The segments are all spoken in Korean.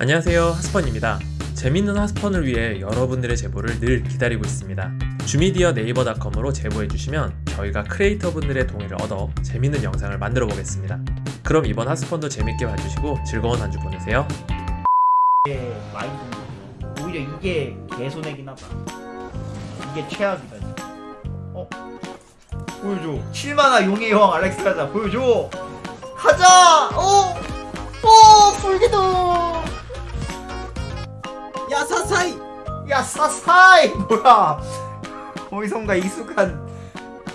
안녕하세요 하스펀입니다 재밌는 하스펀을 위해 여러분들의 제보를 늘 기다리고 있습니다 주미디어 네이버닷컴으로 제보해주시면 저희가 크리에이터분들의 동의를 얻어 재밌는 영상을 만들어 보겠습니다 그럼 이번 하스펀도 재밌게 봐주시고 즐거운 한 주 보내세요 이게 많이 오히려 이게 개손해긴 하다 이게 최악이다. 어? 보여줘 7만화 용의 여왕 알렉스 가자 보여줘 가자 어! 어! 불기도 야 사사이. 야 사사이! 뭐야? 거기선가 익숙한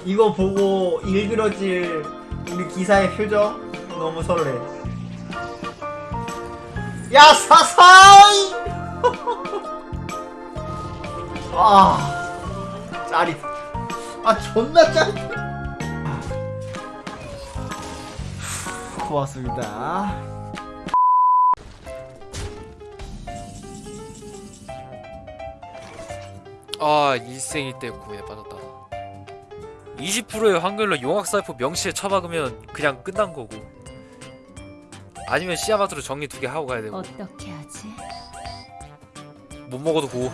이거 보고 일그러질 우리 기사의 표정? 너무 설레. 야 사사이! 아 짜릿. 아 존나 짜릿. 고맙습니다 아 일생일 때 구애받았다. 20%의 확률로 용악사이프 명시에 처박으면 그냥 끝난 거고. 아니면 시야마트로 정리 두 개 하고 가야 되고. 어떻게 하지? 못 먹어도 고.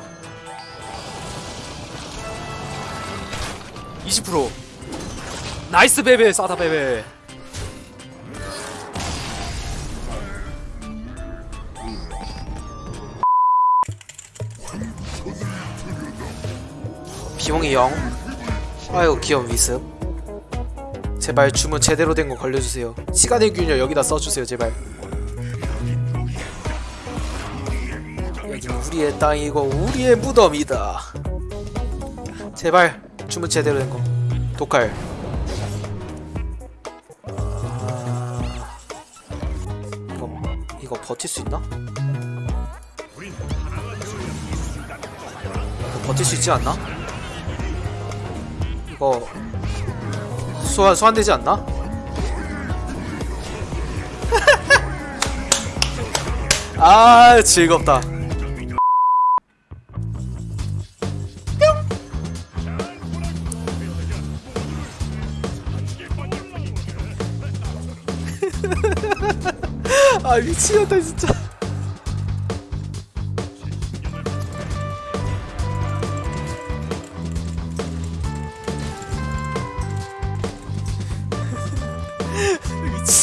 20% nice 베베 싸다 베베 비용이 0 아유 귀여운 위습. 제발 주문 제대로 된 거 걸려주세요. 시간의 균열 여기다 써주세요 제발. 여기는 우리의 땅이고 우리의 무덤이다. 제발 주문 제대로 된 거. 독할. 아... 이거 이거 버틸 수 있나? 버틸 수 있지 않나? 이거 소환 소환되지 않나? 아 즐겁다. 아 미치겠다 진짜.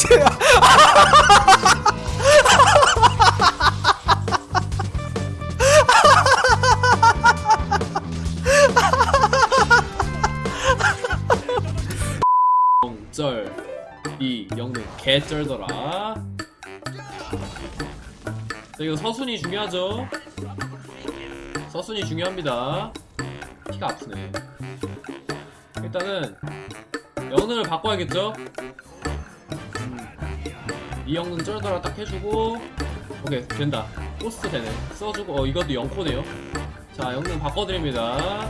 미치. 쩔, 이 영능 개쩔더라. 자, 이거 서순이 중요하죠? 서순이 중요합니다. 피가 아프네. 일단은 영능을 바꿔야겠죠? 음, 이 영능 쩔더라 딱 해주고 오케이 된다. 포스트 되네. 써주고 어 이것도 0코네요. 자 영능 바꿔드립니다.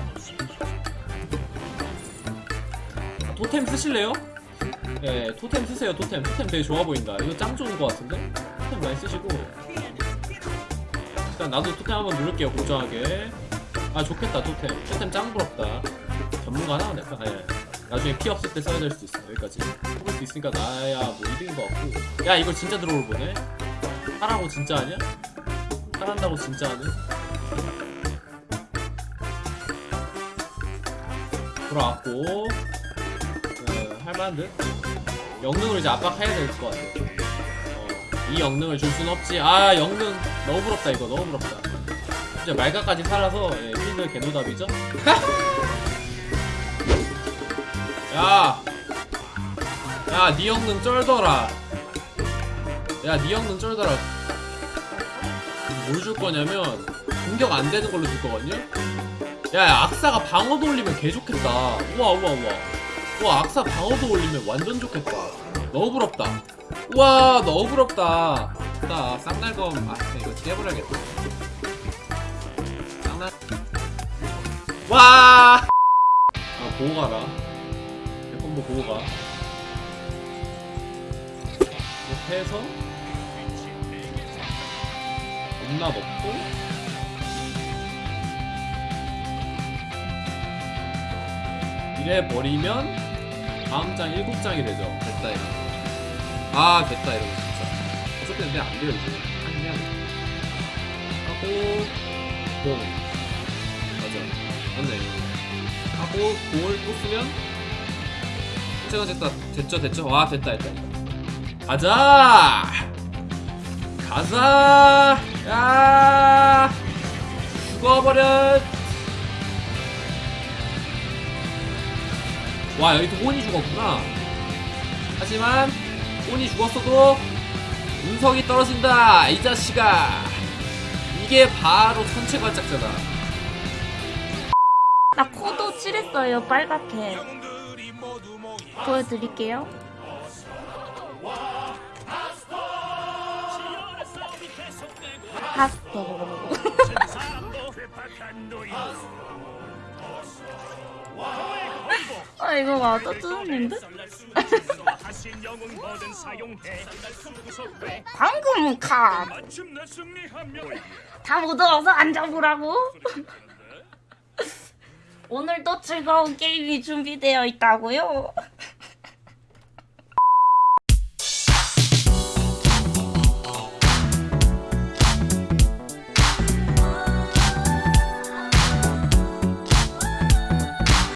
토템 쓰실래요? 예, 토템 쓰세요, 토템. 토템 되게 좋아 보인다. 이거 짱 좋은 것 같은데? 토템 많이 쓰시고. 일단 나도 토템 한번 누를게요, 공정하게. 아, 좋겠다, 토템. 토템 짱 부럽다. 전문가 하나 내가, 예. 나중에 피 없을 때 써야 될 수도 있어, 여기까지. 뽑을 수 있으니까 나야 뭐 2등인 것 같고. 야, 이거 진짜 들어올 보네? 하라고 진짜 하냐? 하란다고 진짜 하네? 돌아왔고. 어, 할만한데? 영능을 이제 압박해야 될 것 같아. 어, 이 영능을 줄순 없지. 아, 영능 너무 부럽다 이거 너무 부럽다. 진짜 말가까지 살아서 예, 필드 개노답이죠? 야, 야, 니 영능 쩔더라. 야, 니 영능 쩔더라. 뭘 줄 거냐면 공격 안 되는 걸로 줄 거거든요. 야, 야, 악사가 방어도 올리면 개 좋겠다. 우와, 우와, 우와. 와 악사 방어도 올리면 완전 좋겠다 너무 부럽다 우와 너무 부럽다 나 쌍날검 아 이거 깨버려야겠다 쌍날 와! 아 보고 가라 백콤보 보고 가. 이렇게 해서 겁나 먹고. 이래 버리면 다음 장 7장이 되죠. 됐다 이거. 아 됐다 이러면 진짜. 어차피 근데 안 돼요 이제. 아니면 하고 공 맞아. 맞네. 하고 공을 또 쓰면 제가 됐다. 됐죠? 됐죠? 와 됐다 됐다. 가자! 가자! 야! 죽어버려! 와 여기도 혼이 죽었구나. 하지만 혼이 죽었어도 운석이 떨어진다 이 자식아. 이게 바로 선체 관짝잖아 나 코도 칠했어요 빨갛게 보여드릴게요 하스토 아 이거 맞아 뜨는데? 방금 카. 다 묻어서 앉아보라고. 오늘도 즐거운 게임이 준비되어 있다고요.